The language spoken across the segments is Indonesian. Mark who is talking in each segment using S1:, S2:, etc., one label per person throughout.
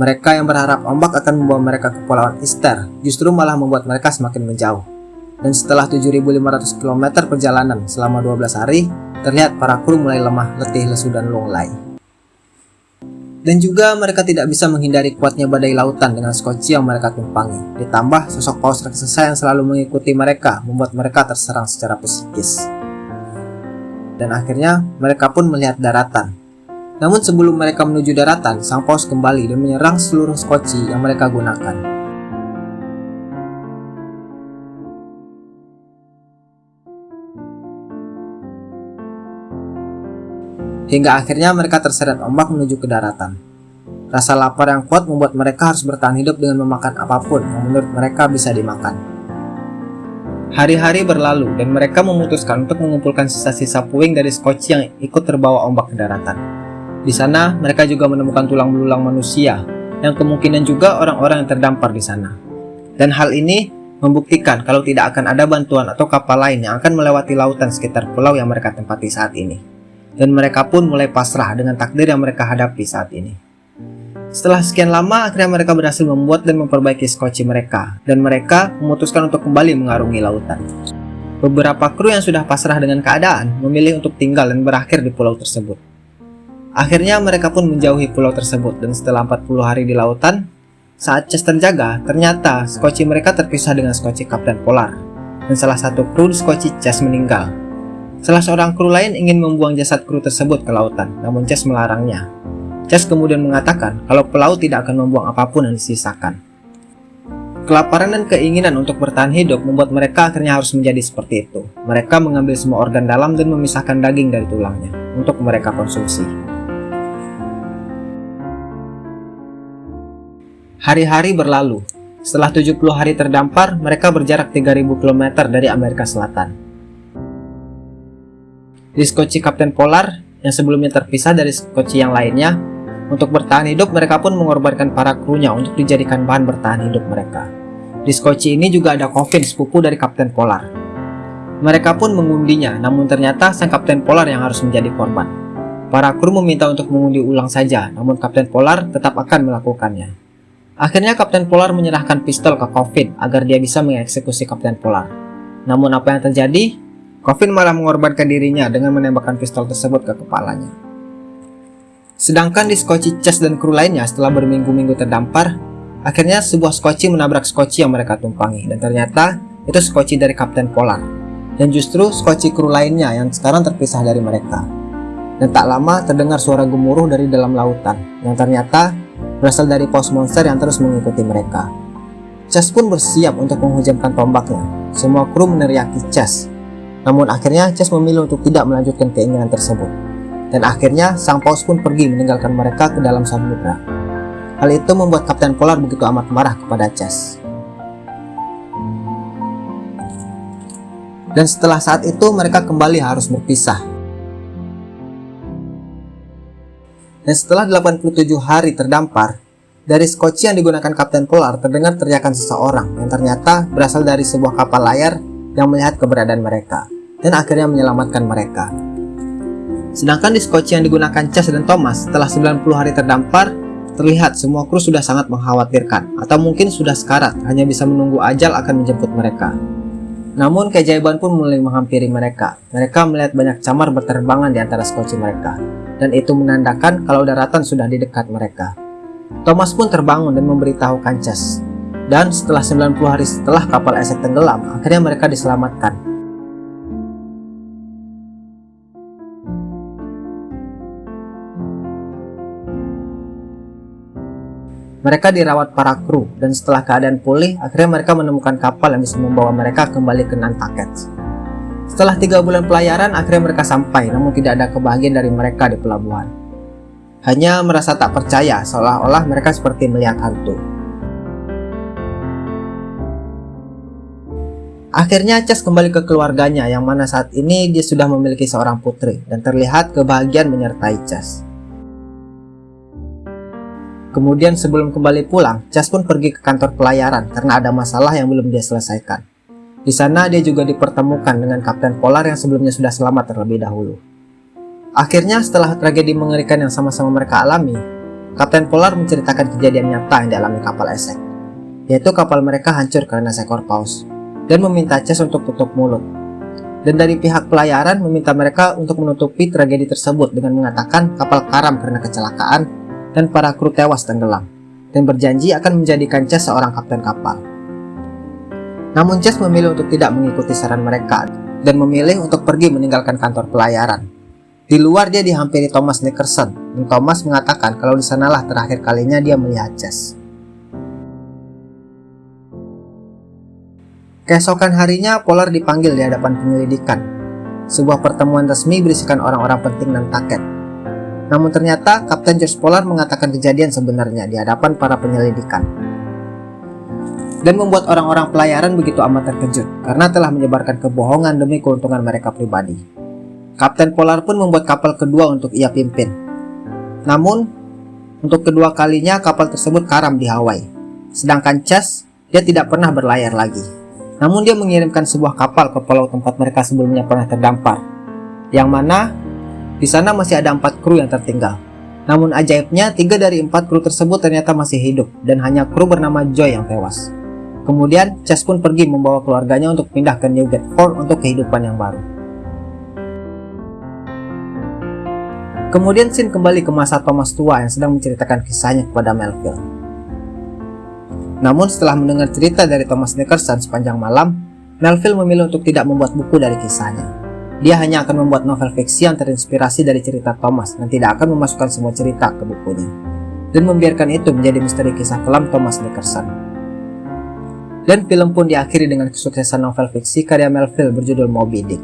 S1: Mereka yang berharap ombak akan membawa mereka ke Pulauan Easter justru malah membuat mereka semakin menjauh. Dan setelah 7.500 km perjalanan selama 12 hari, terlihat para kru mulai lemah, letih, lesu, dan lunglai. Dan juga mereka tidak bisa menghindari kuatnya badai lautan dengan skoci yang mereka tumpangi. Ditambah sosok paus raksasa yang selalu mengikuti mereka membuat mereka terserang secara psikis. Dan akhirnya mereka pun melihat daratan namun sebelum mereka menuju daratan, sang paus kembali dan menyerang seluruh skoci yang mereka gunakan. Hingga akhirnya mereka terseret ombak menuju ke daratan. Rasa lapar yang kuat membuat mereka harus bertahan hidup dengan memakan apa pun yang menurut mereka bisa dimakan. Hari-hari berlalu dan mereka memutuskan untuk mengumpulkan sisa-sisa puing dari skoci yang ikut terbawa ombak ke daratan. Di sana, mereka juga menemukan tulang belulang manusia, yang kemungkinan juga orang-orang yang terdampar di sana. Dan hal ini membuktikan kalau tidak akan ada bantuan atau kapal lain yang akan melewati lautan sekitar pulau yang mereka tempati saat ini. Dan mereka pun mulai pasrah dengan takdir yang mereka hadapi saat ini. Setelah sekian lama, akhirnya mereka berhasil membuat dan memperbaiki skoci mereka, dan mereka memutuskan untuk kembali mengarungi lautan. Beberapa kru yang sudah pasrah dengan keadaan memilih untuk tinggal dan berakhir di pulau tersebut. Akhirnya mereka pun menjauhi pulau tersebut dan setelah 40 hari di lautan, saat Chess terjaga, ternyata skoci mereka terpisah dengan skoci Kapten Polar dan salah satu kru skoci Chess meninggal. Salah seorang kru lain ingin membuang jasad kru tersebut ke lautan, namun Chess melarangnya. Chess kemudian mengatakan kalau pelaut tidak akan membuang apa pun yang disisakan. Kelaparan dan keinginan untuk bertahan hidup membuat mereka akhirnya harus menjadi seperti itu. Mereka mengambil semua organ dalam dan memisahkan daging dari tulangnya untuk mereka konsumsi. Hari-hari berlalu. Setelah 70 hari terdampar, mereka berjarak 3000 km dari Amerika Selatan. Di skoci Kapten Polar, yang sebelumnya terpisah dari skoci yang lainnya, untuk bertahan hidup mereka pun mengorbankan para krunya untuk dijadikan bahan bertahan hidup mereka. Di skoci ini juga ada Coffin, sepupu dari Kapten Polar. Mereka pun mengundinya, namun ternyata sang Kapten Polar yang harus menjadi korban. Para kru meminta untuk mengundi ulang saja, namun Kapten Polar tetap akan melakukannya. Akhirnya Kapten Polar menyerahkan pistol ke Coffin agar dia bisa mengeksekusi Kapten Polar. Namun apa yang terjadi? Coffin malah mengorbankan dirinya dengan menembakkan pistol tersebut ke kepalanya. Sedangkan di Skoci Chess dan kru lainnya setelah berminggu-minggu terdampar, akhirnya sebuah Skoci menabrak Skoci yang mereka tumpangi dan ternyata itu Skoci dari Kapten Polar. Dan justru Skoci kru lainnya yang sekarang terpisah dari mereka. Dan tak lama terdengar suara gemuruh dari dalam lautan yang ternyata berasal dari pos monster yang terus mengikuti mereka. Chess pun bersiap untuk menghujamkan tombaknya. Semua kru meneriaki Chess. Namun akhirnya Chess memilih untuk tidak melanjutkan keinginan tersebut. Dan akhirnya sang paus pun pergi meninggalkan mereka ke dalam samudra. Hal itu membuat Kapten Polar begitu amat marah kepada Chess. Dan setelah saat itu mereka kembali harus berpisah dan setelah 87 hari terdampar, dari skoci yang digunakan Kapten Polar terdengar teriakan seseorang yang ternyata berasal dari sebuah kapal layar yang melihat keberadaan mereka dan akhirnya menyelamatkan mereka. Sedangkan di skoci yang digunakan Chas dan Thomas setelah 90 hari terdampar, terlihat semua kru sudah sangat mengkhawatirkan atau mungkin sudah sekarat hanya bisa menunggu ajal akan menjemput mereka. Namun keajaiban pun mulai menghampiri mereka. Mereka melihat banyak camar berterbangan di antara skoci mereka dan itu menandakan kalau daratan sudah di dekat mereka. Thomas pun terbangun dan memberitahu Kancas. Dan setelah 90 hari setelah kapal esek tenggelam, akhirnya mereka diselamatkan. Mereka dirawat para kru, dan setelah keadaan pulih, akhirnya mereka menemukan kapal yang bisa membawa mereka kembali ke Nantucket. Setelah tiga bulan pelayaran, akhirnya mereka sampai, namun tidak ada kebahagiaan dari mereka di pelabuhan. Hanya merasa tak percaya, seolah-olah mereka seperti melihat hantu. Akhirnya Chess kembali ke keluarganya, yang mana saat ini dia sudah memiliki seorang putri, dan terlihat kebahagiaan menyertai Chess. Kemudian sebelum kembali pulang, Chess pun pergi ke kantor pelayaran karena ada masalah yang belum dia selesaikan. Di sana dia juga dipertemukan dengan Kapten Polar yang sebelumnya sudah selamat terlebih dahulu. Akhirnya setelah tragedi mengerikan yang sama-sama mereka alami, Kapten Polar menceritakan kejadian nyata yang dialami kapal Esek, yaitu kapal mereka hancur karena seekor paus, dan meminta Chess untuk tutup mulut. Dan dari pihak pelayaran meminta mereka untuk menutupi tragedi tersebut dengan mengatakan kapal karam karena kecelakaan dan para kru tewas tenggelam, dan berjanji akan menjadikan Chess seorang kapten kapal. Namun Chess memilih untuk tidak mengikuti saran mereka dan memilih untuk pergi meninggalkan kantor pelayaran. Di luar dia dihampiri Thomas Nickerson, dan Thomas mengatakan kalau di sanalah terakhir kalinya dia melihat Chess. Keesokan harinya, Polar dipanggil di hadapan penyelidikan. Sebuah pertemuan resmi berisikan orang-orang penting dan taket. Namun ternyata, Kapten George Polar mengatakan kejadian sebenarnya di hadapan para penyelidikan. Dan membuat orang-orang pelayaran begitu amat terkejut, karena telah menyebarkan kebohongan demi keuntungan mereka pribadi. Kapten Polar pun membuat kapal kedua untuk ia pimpin. Namun, untuk kedua kalinya kapal tersebut karam di Hawaii. Sedangkan Chess, dia tidak pernah berlayar lagi. Namun dia mengirimkan sebuah kapal ke pulau tempat mereka sebelumnya pernah terdampar. Yang mana di sana masih ada empat kru yang tertinggal. Namun ajaibnya, tiga dari empat kru tersebut ternyata masih hidup dan hanya kru bernama Joy yang tewas. Kemudian, Chess pun pergi membawa keluarganya untuk pindah ke New Bedford untuk kehidupan yang baru. Kemudian Sin kembali ke masa Thomas tua yang sedang menceritakan kisahnya kepada Melville. Namun setelah mendengar cerita dari Thomas Nickerson sepanjang malam, Melville memilih untuk tidak membuat buku dari kisahnya. Dia hanya akan membuat novel fiksi yang terinspirasi dari cerita Thomas dan tidak akan memasukkan semua cerita ke bukunya. Dan membiarkan itu menjadi misteri kisah kelam Thomas Nickerson. Dan film pun diakhiri dengan kesuksesan novel fiksi karya Melville berjudul Moby Dick.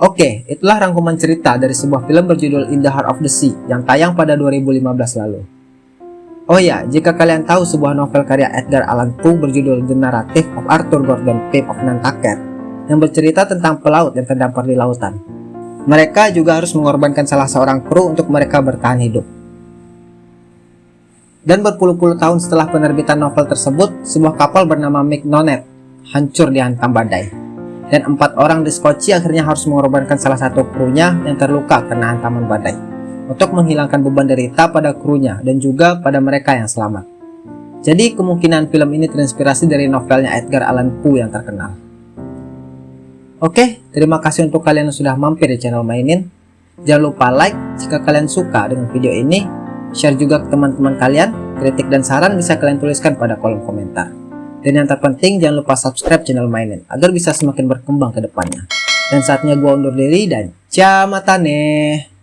S1: Oke, itulah rangkuman cerita dari sebuah film berjudul In the Heart of the Sea yang tayang pada 2015 lalu. Oh ya, jika kalian tahu sebuah novel karya Edgar Allan Poe berjudul The Narrative of Arthur Gordon Pym of Nantucket yang bercerita tentang pelaut yang terdampar di lautan. Mereka juga harus mengorbankan salah seorang kru untuk mereka bertahan hidup. Dan berpuluh-puluh tahun setelah penerbitan novel tersebut, sebuah kapal bernama Mignonet hancur dihantam badai dan empat orang di Skoci akhirnya harus mengorbankan salah satu krunya yang terluka karena hantaman badai untuk menghilangkan beban derita pada krunya dan juga pada mereka yang selamat. Jadi kemungkinan film ini terinspirasi dari novelnya Edgar Allan Poe yang terkenal. Oke, terima kasih untuk kalian yang sudah mampir di channel Mainin. Jangan lupa like jika kalian suka dengan video ini, share juga ke teman-teman kalian, kritik dan saran bisa kalian tuliskan pada kolom komentar. Dan yang terpenting jangan lupa subscribe channel mainin agar bisa semakin berkembang ke depannya. Dan saatnya gua undur diri dan jamatane.